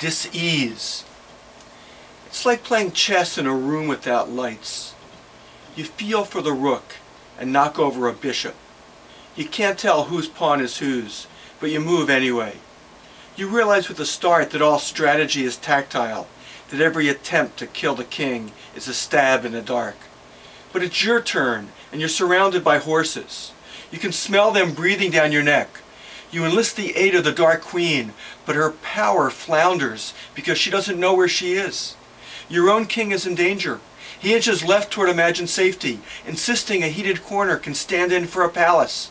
dis-ease. It's like playing chess in a room without lights. You feel for the rook and knock over a bishop. You can't tell whose pawn is whose, but you move anyway. You realize with a start that all strategy is tactile, that every attempt to kill the king is a stab in the dark. But it's your turn, and you're surrounded by horses. You can smell them breathing down your neck. You enlist the aid of the Dark Queen, but her power flounders because she doesn't know where she is. Your own king is in danger. He inches left toward imagined safety, insisting a heated corner can stand in for a palace.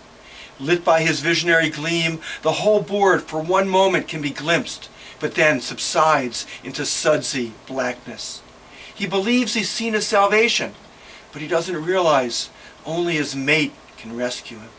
Lit by his visionary gleam, the whole board for one moment can be glimpsed, but then subsides into sudsy blackness. He believes he's seen his salvation, but he doesn't realize only his mate can rescue him.